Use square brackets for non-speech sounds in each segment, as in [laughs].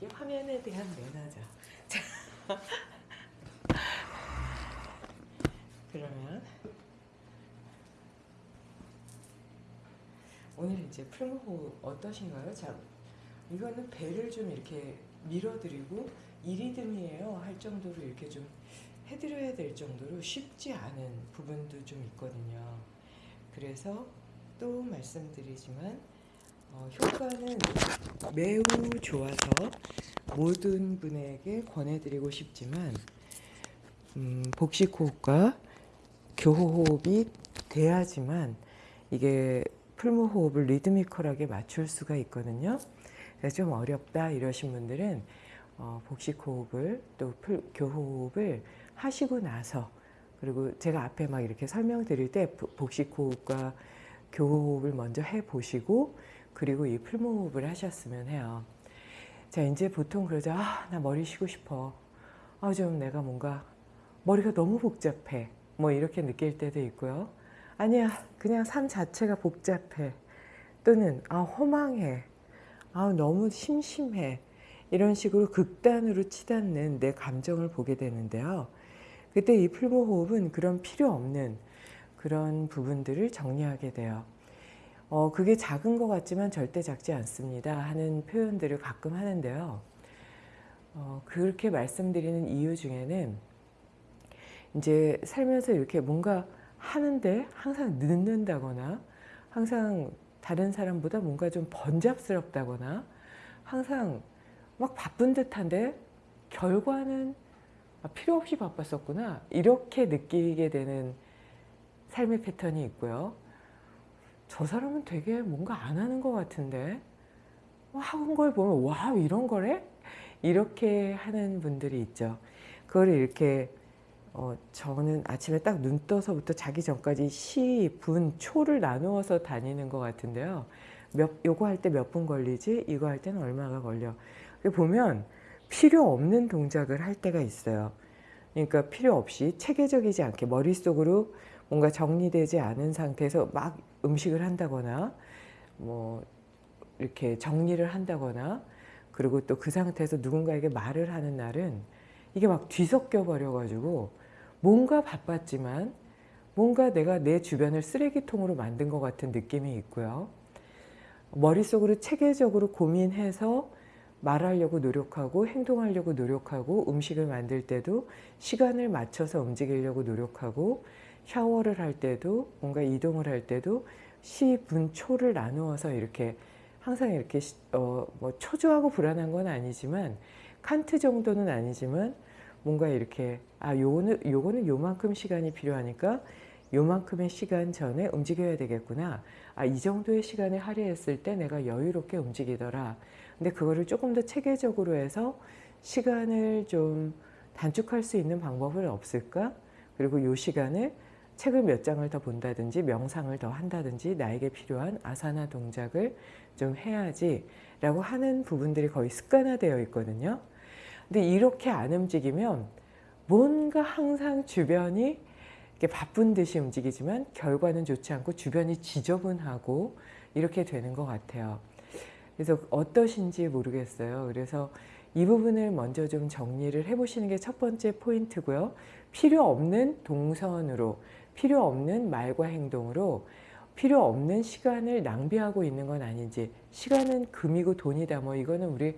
시간에 대한 매너죠. 자, 그러면 오늘 이제 풀무호흡 어떠신가요? 자, 이거는 배를 좀 이렇게 밀어드리고 이리듬이에요 할 정도로 이렇게 좀 해드려야 될 정도로 쉽지 않은 부분도 좀 있거든요. 그래서 또 말씀드리지만 어, 효과는 매우 좋아서 모든 분에게 권해드리고 싶지만 음, 복식호흡과 교호흡이 돼야지만 이게 풀무호흡을 리드미컬하게 맞출 수가 있거든요. 좀 어렵다 이러신 분들은 어, 복식호흡을 또 풀, 교호흡을 하시고 나서 그리고 제가 앞에 막 이렇게 설명드릴 때 복식호흡과 교호흡을 먼저 해보시고 그리고 이 풀무호흡을 하셨으면 해요. 자 이제 보통 그러죠. 아, 나 머리 쉬고 싶어. 아, 좀 내가 뭔가 머리가 너무 복잡해. 뭐 이렇게 느낄 때도 있고요. 아니야, 그냥 삶 자체가 복잡해. 또는 아, 허망해. 아, 너무 심심해. 이런 식으로 극단으로 치닫는 내 감정을 보게 되는데요. 그때 이 풀무호흡은 그런 필요 없는 그런 부분들을 정리하게 돼요. 어, 그게 작은 것 같지만 절대 작지 않습니다 하는 표현들을 가끔 하는데요. 어, 그렇게 말씀드리는 이유 중에는 이제 살면서 이렇게 뭔가 하는데 항상 늦는다거나 항상 다른 사람보다 뭔가 좀 번잡스럽다거나 항상 막 바쁜 듯한데 결과는 아, 필요 없이 바빴었구나 이렇게 느끼게 되는 삶의 패턴이 있고요. 저 사람은 되게 뭔가 안 하는 것 같은데 하는 걸 보면 와 이런 거래? 이렇게 하는 분들이 있죠. 그걸 이렇게 어, 저는 아침에 딱 눈 떠서부터 자기 전까지 시, 분, 초를 나누어서 다니는 것 같은데요. 몇, 요거 할 때 몇 분 걸리지? 이거 할 때는 얼마가 걸려? 보면 필요 없는 동작을 할 때가 있어요. 그러니까 필요 없이 체계적이지 않게 머릿속으로 뭔가 정리되지 않은 상태에서 막 음식을 한다거나 뭐 이렇게 정리를 한다거나 그리고 또 그 상태에서 누군가에게 말을 하는 날은 이게 막 뒤섞여 버려 가지고 뭔가 바빴지만 뭔가 내가 내 주변을 쓰레기통으로 만든 것 같은 느낌이 있고요. 머릿속으로 체계적으로 고민해서 말하려고 노력하고 행동하려고 노력하고 음식을 만들 때도 시간을 맞춰서 움직이려고 노력하고 샤워를 할 때도 뭔가 이동을 할 때도 시, 분, 초를 나누어서 이렇게 항상 이렇게 어, 뭐 초조하고 불안한 건 아니지만 칸트 정도는 아니지만 뭔가 이렇게 아 요거는 요거는 요만큼 시간이 필요하니까 요만큼의 시간 전에 움직여야 되겠구나. 아 이 정도의 시간을 할애했을 때 내가 여유롭게 움직이더라. 근데 그거를 조금 더 체계적으로 해서 시간을 좀 단축할 수 있는 방법은 없을까? 그리고 요 시간을 책을 몇 장을 더 본다든지 명상을 더 한다든지 나에게 필요한 아사나 동작을 좀 해야지 라고 하는 부분들이 거의 습관화되어 있거든요. 근데 이렇게 안 움직이면 뭔가 항상 주변이 바쁜 듯이 움직이지만 결과는 좋지 않고 주변이 지저분하고 이렇게 되는 것 같아요. 그래서 어떠신지 모르겠어요. 그래서 이 부분을 먼저 좀 정리를 해보시는 게 첫 번째 포인트고요. 필요 없는 동선으로 필요 없는 말과 행동으로 필요 없는 시간을 낭비하고 있는 건 아닌지 시간은 금이고 돈이다 뭐 이거는 우리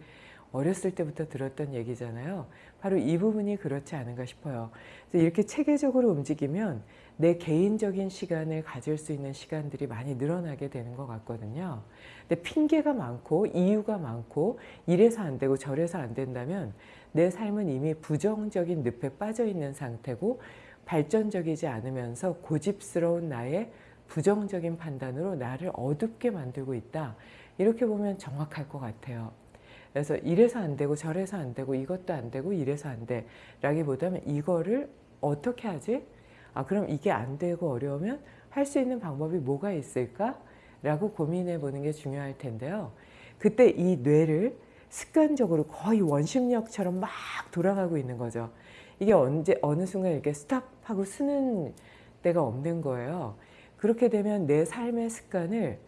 어렸을 때부터 들었던 얘기잖아요. 바로 이 부분이 그렇지 않은가 싶어요. 이렇게 체계적으로 움직이면 내 개인적인 시간을 가질 수 있는 시간들이 많이 늘어나게 되는 것 같거든요. 근데 핑계가 많고 이유가 많고 이래서 안 되고 저래서 안 된다면 내 삶은 이미 부정적인 늪에 빠져 있는 상태고 발전적이지 않으면서 고집스러운 나의 부정적인 판단으로 나를 어둡게 만들고 있다. 이렇게 보면 정확할 것 같아요. 그래서 이래서 안 되고 저래서 안 되고 이것도 안 되고 이래서 안 돼. 라기보다는 이거를 어떻게 하지? 아 그럼 이게 안 되고 어려우면 할 수 있는 방법이 뭐가 있을까? 라고 고민해 보는 게 중요할 텐데요. 그때 이 뇌를 습관적으로 거의 원심력처럼 막 돌아가고 있는 거죠. 이게 언제 어느 순간 이렇게 스탑 하고 쓰는 때가 없는 거예요. 그렇게 되면 내 삶의 습관을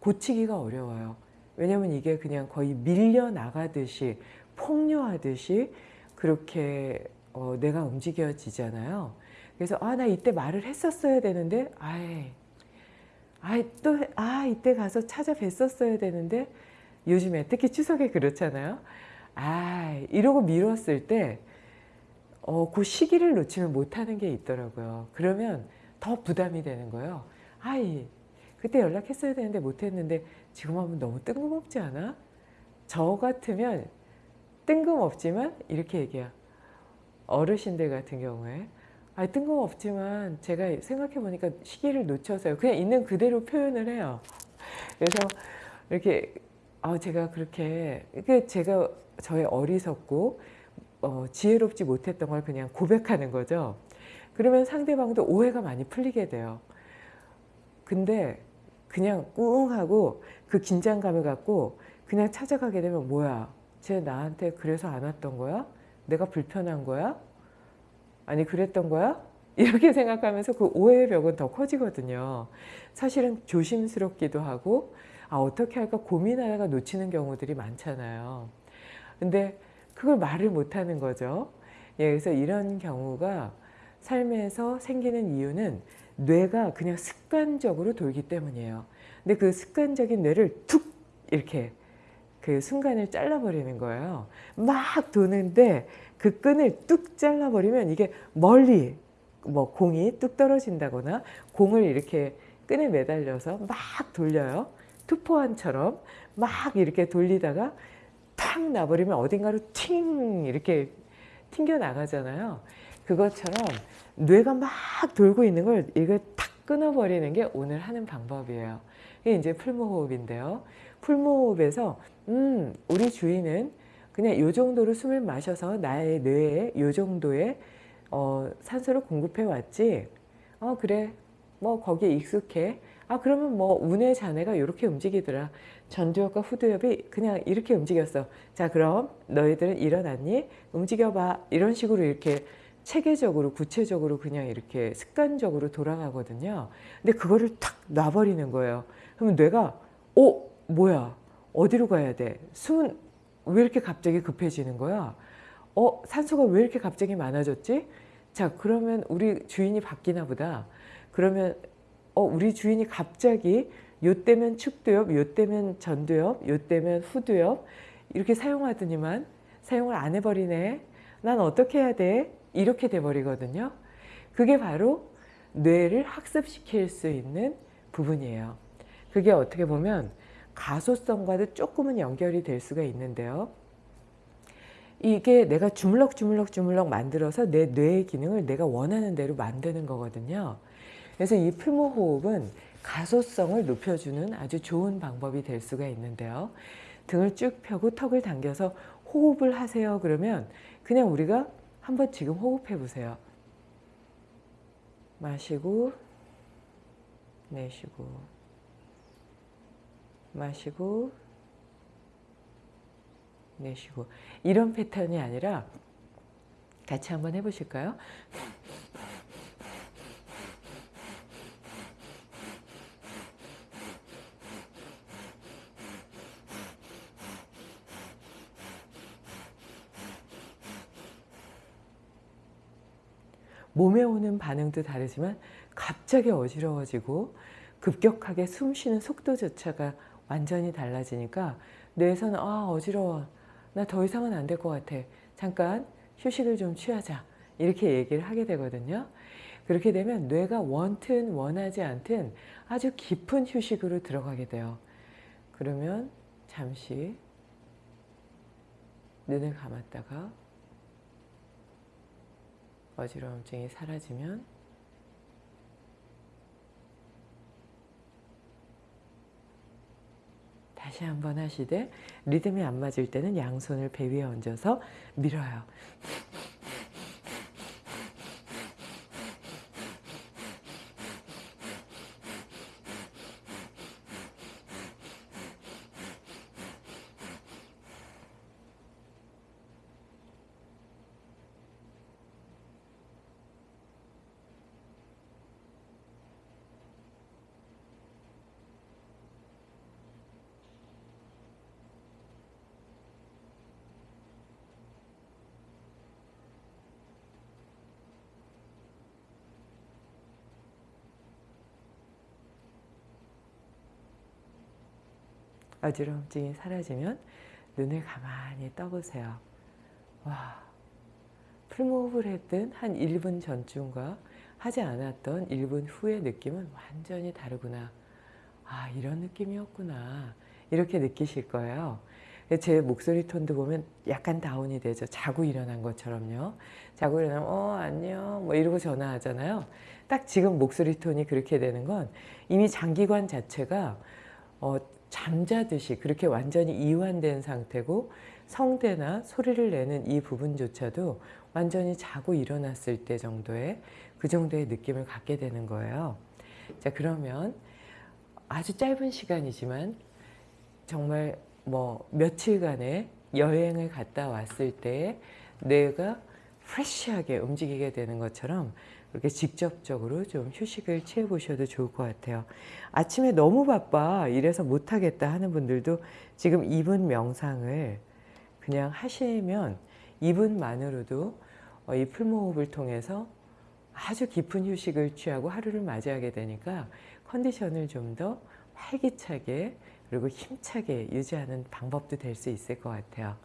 고치기가 어려워요. 왜냐하면 이게 그냥 거의 밀려나가듯이 폭류하듯이 그렇게 어, 내가 움직여지잖아요. 그래서 아 나 이때 말을 했었어야 되는데 아이 아이 또아 이때 가서 찾아뵀었어야 되는데 요즘에 특히 추석에 그렇잖아요. 아 이러고 미뤘을 때 어, 그 시기를 놓치면 못하는 게 있더라고요. 그러면 더 부담이 되는 거예요. 아이 그때 연락했어야 되는데 못했는데 지금 하면 너무 뜬금없지 않아? 저 같으면 뜬금없지만 이렇게 얘기해요. 어르신들 같은 경우에 아 뜬금없지만 제가 생각해 보니까 시기를 놓쳐서요. 그냥 있는 그대로 표현을 해요. 그래서 이렇게 아 제가 그렇게 그 제가 저의 어리석고 어, 지혜롭지 못했던 걸 그냥 고백하는 거죠. 그러면 상대방도 오해가 많이 풀리게 돼요. 근데 그냥 꿍 하고 그 긴장감을 갖고 그냥 찾아가게 되면 뭐야 쟤 나한테 그래서 안 왔던 거야? 내가 불편한 거야? 아니 그랬던 거야? [laughs] 이렇게 생각하면서 그 오해의 벽은 더 커지거든요. 사실은 조심스럽기도 하고 아 어떻게 할까 고민하다가 놓치는 경우들이 많잖아요. 근데 그걸 말을 못하는 거죠. 예, 그래서 이런 경우가 삶에서 생기는 이유는 뇌가 그냥 습관적으로 돌기 때문이에요. 근데 그 습관적인 뇌를 툭 이렇게 그 순간을 잘라버리는 거예요. 막 도는데 그 끈을 뚝 잘라버리면 이게 멀리 뭐 공이 뚝 떨어진다거나 공을 이렇게 끈에 매달려서 막 돌려요. 투포환처럼 막 이렇게 돌리다가 탁 나버리면 어딘가로 팅 이렇게 튕겨 나가잖아요. 그것처럼 뇌가 막 돌고 있는 걸 이거 탁 끊어버리는 게 오늘 하는 방법이에요. 이게 이제 풀무호흡인데요. 풀무호흡에서 음 우리 주인은 그냥 요 정도로 숨을 마셔서 나의 뇌에 요 정도의 어, 산소를 공급해 왔지. 어 그래 뭐 거기에 익숙해. 아 그러면 뭐 운의 자네가 이렇게 움직이더라. 전두엽과 후두엽이 그냥 이렇게 움직였어. 자 그럼 너희들은 일어났니? 움직여봐. 이런 식으로 이렇게 체계적으로 구체적으로 그냥 이렇게 습관적으로 돌아가거든요. 근데 그거를 탁 놔버리는 거예요. 그러면 뇌가 어? 뭐야? 어디로 가야 돼? 숨은 왜 이렇게 갑자기 급해지는 거야? 어? 산소가 왜 이렇게 갑자기 많아졌지? 자 그러면 우리 주인이 바뀌나 보다. 그러면 어 우리 주인이 갑자기 요 때면 축두엽, 요 때면 전두엽, 요 때면 후두엽 이렇게 사용하더니만 사용을 안 해버리네. 난 어떻게 해야 돼? 이렇게 돼버리거든요. 그게 바로 뇌를 학습시킬 수 있는 부분이에요. 그게 어떻게 보면 가소성과도 조금은 연결이 될 수가 있는데요. 이게 내가 주물럭 주물럭 주물럭 만들어서 내 뇌의 기능을 내가 원하는 대로 만드는 거거든요. 그래서 이 풀무호흡은 가소성을 높여주는 아주 좋은 방법이 될 수가 있는데요. 등을 쭉 펴고 턱을 당겨서 호흡을 하세요. 그러면 그냥 우리가 한번 지금 호흡해 보세요. 마시고 내쉬고 마시고 내쉬고 이런 패턴이 아니라 같이 한번 해보실까요? 몸에 오는 반응도 다르지만 갑자기 어지러워지고 급격하게 숨 쉬는 속도조차가 완전히 달라지니까 뇌에서는 아 어지러워. 나 더 이상은 안 될 것 같아. 잠깐 휴식을 좀 취하자. 이렇게 얘기를 하게 되거든요. 그렇게 되면 뇌가 원튼 원하지 않든 아주 깊은 휴식으로 들어가게 돼요. 그러면 잠시 눈을 감았다가 어지러움증이 사라지면 다시 한번 하시되 리듬이 안 맞을 때는 양손을 배 위에 얹어서 밀어요. 어지러움증이 사라지면 눈을 가만히 떠보세요. 와, 풀무흡을 했던 한 1분 전쯤과 하지 않았던 1분 후의 느낌은 완전히 다르구나. 아, 이런 느낌이었구나. 이렇게 느끼실 거예요. 제 목소리 톤도 보면 약간 다운이 되죠. 자고 일어난 것처럼요. 자고 일어나면 어 안녕 뭐 이러고 전화하잖아요. 딱 지금 목소리 톤이 그렇게 되는 건 이미 장기관 자체가 어, 잠자듯이 그렇게 완전히 이완된 상태고 성대나 소리를 내는 이 부분조차도 완전히 자고 일어났을 때 정도의 그 정도의 느낌을 갖게 되는 거예요. 자 그러면 아주 짧은 시간이지만 정말 뭐 며칠간의 여행을 갔다 왔을 때 뇌가 프레쉬하게 움직이게 되는 것처럼 그렇게 직접적으로 좀 휴식을 취해 보셔도 좋을 것 같아요. 아침에 너무 바빠 이래서 못하겠다 하는 분들도 지금 2분 명상을 그냥 하시면 2분만으로도 어, 이 풀무호흡을 통해서 아주 깊은 휴식을 취하고 하루를 맞이하게 되니까 컨디션을 좀 더 활기차게 그리고 힘차게 유지하는 방법도 될 수 있을 것 같아요.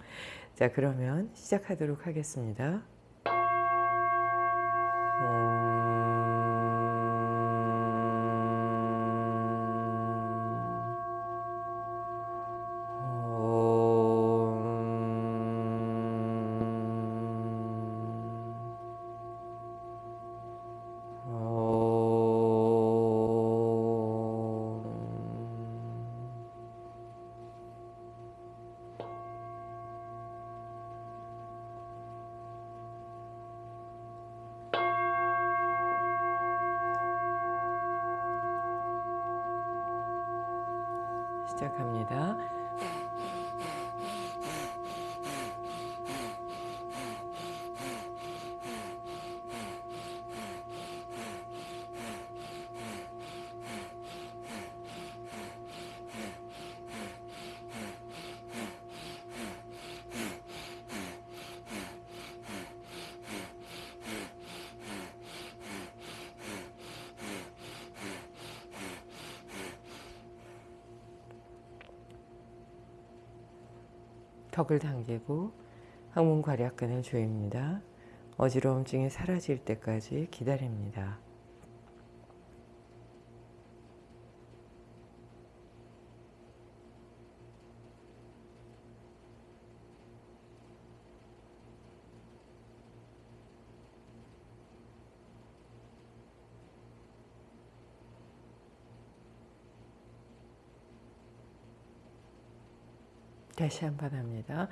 자 그러면 시작하도록 하겠습니다. 시작합니다. 턱을 당기고 항문 괄약근을 조입니다. 어지러움증이 사라질 때까지 기다립니다. 다시 한 번 합니다.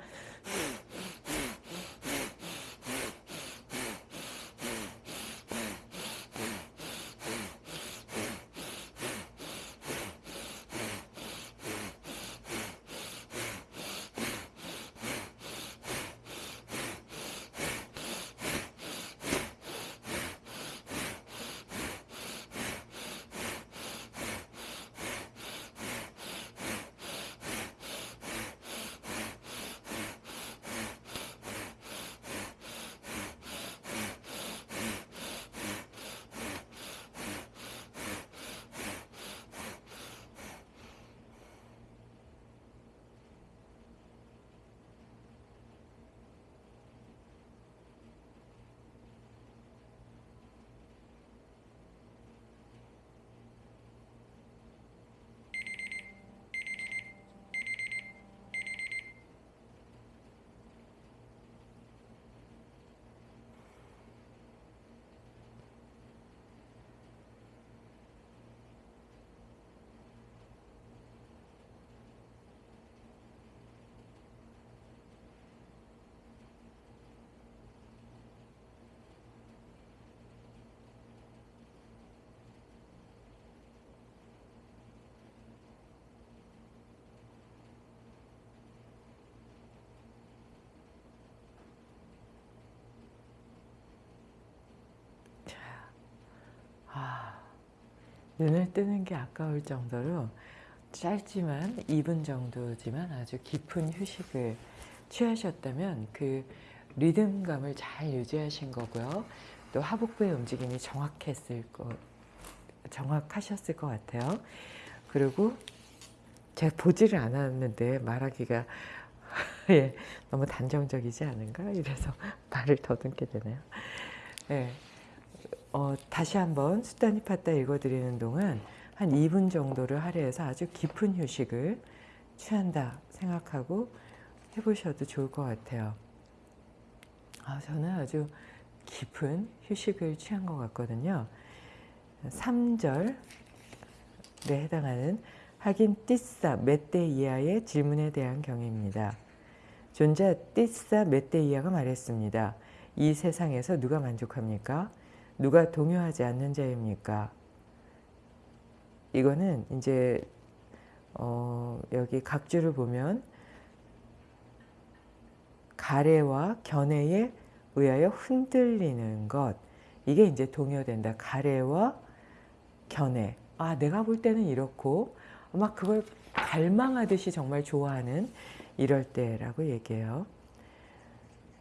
눈을 뜨는 게 아까울 정도로 짧지만 2분 정도지만 아주 깊은 휴식을 취하셨다면 그 리듬감을 잘 유지하신 거고요. 또 하복부의 움직임이 정확했을 거, 정확하셨을 것 같아요. 그리고 제가 보지를 않았는데 말하기가 [laughs] 예, 너무 단정적이지 않은가 이래서 [laughs] 말을 더듬게 되네요. 예, 어, 다시 한번 수다니 팠다 읽어드리는 동안 한 2분 정도를 할애해서 아주 깊은 휴식을 취한다 생각하고 해보셔도 좋을 것 같아요. 아, 저는 아주 깊은 휴식을 취한 것 같거든요. 3절에 해당하는 하긴 띠싸 멧대 이하의 질문에 대한 경입니다. 존자 띠싸 멧대 이하가 말했습니다. 이 세상에서 누가 만족합니까? 누가 동요하지 않는 자입니까? 이거는 이제 어, 여기 각주를 보면 가래와 견해에 의하여 흔들리는 것 이게 이제 동요된다. 가래와 견해 아 내가 볼 때는 이렇고 막 그걸 갈망하듯이 정말 좋아하는 이럴 때라고 얘기해요.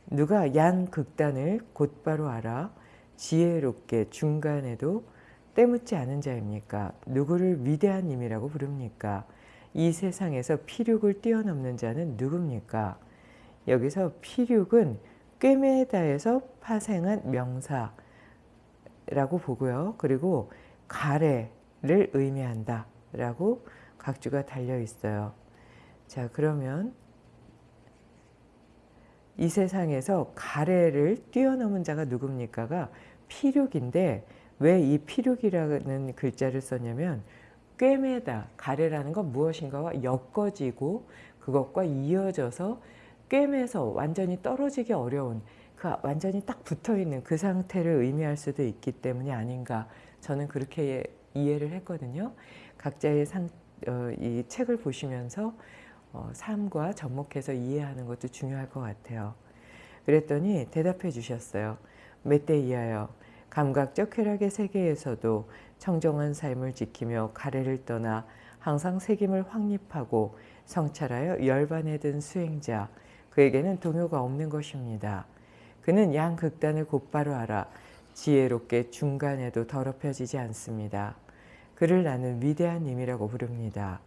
누가 양 극단을 곧바로 알아 지혜롭게 중간에도 때묻지 않은 자입니까? 누구를 위대한 님이라고 부릅니까? 이 세상에서 피륙을 뛰어넘는 자는 누굽니까? 여기서 피륙은 꿰매다에서 파생한 명사라고 보고요. 그리고 가래를 의미한다 라고 각주가 달려 있어요. 자 그러면 이 세상에서 가래를 뛰어넘은 자가 누굽니까가 피륙인데 왜 이 피륙이라는 글자를 썼냐면 꿰매다 가래라는 건 무엇인가와 엮어지고 그것과 이어져서 꿰매서 완전히 떨어지기 어려운 그 완전히 딱 붙어있는 그 상태를 의미할 수도 있기 때문이 아닌가 저는 그렇게 이해를 했거든요. 각자의 상, 어, 이 책을 보시면서 어, 삶과 접목해서 이해하는 것도 중요할 것 같아요. 그랬더니 대답해 주셨어요. 멧대 이하여 감각적 쾌락의 세계에서도 청정한 삶을 지키며 가래를 떠나 항상 색임을 확립하고 성찰하여 열반에 든 수행자 그에게는 동요가 없는 것입니다. 그는 양극단을 곧바로 알아 지혜롭게 중간에도 더럽혀지지 않습니다. 그를 나는 위대한 님이라고 부릅니다.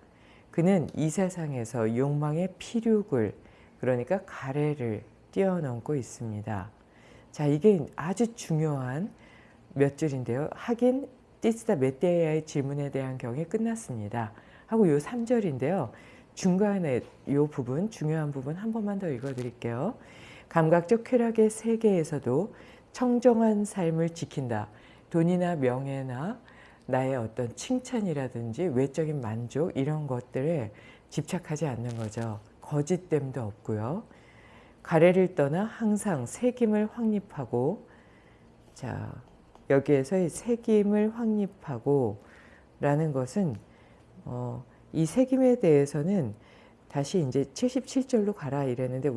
그는 이 세상에서 욕망의 피륙을 그러니까 가래를 뛰어넘고 있습니다. 자 이게 아주 중요한 몇 줄인데요. 하긴 띠스다 메테아의 질문에 대한 경이 끝났습니다. 하고 요 3절인데요. 중간에 요 부분 중요한 부분 한 번만 더 읽어드릴게요. 감각적 쾌락의 세계에서도 청정한 삶을 지킨다. 돈이나 명예나 나의 어떤 칭찬이라든지 외적인 만족 이런 것들에 집착하지 않는 거죠. 거짓됨도 없고요. 가래를 떠나 항상 새김을 확립하고 자 여기에서의 새김을 확립하고 라는 것은 어, 이 새김에 대해서는 다시 이제 77절로 가라 이랬는데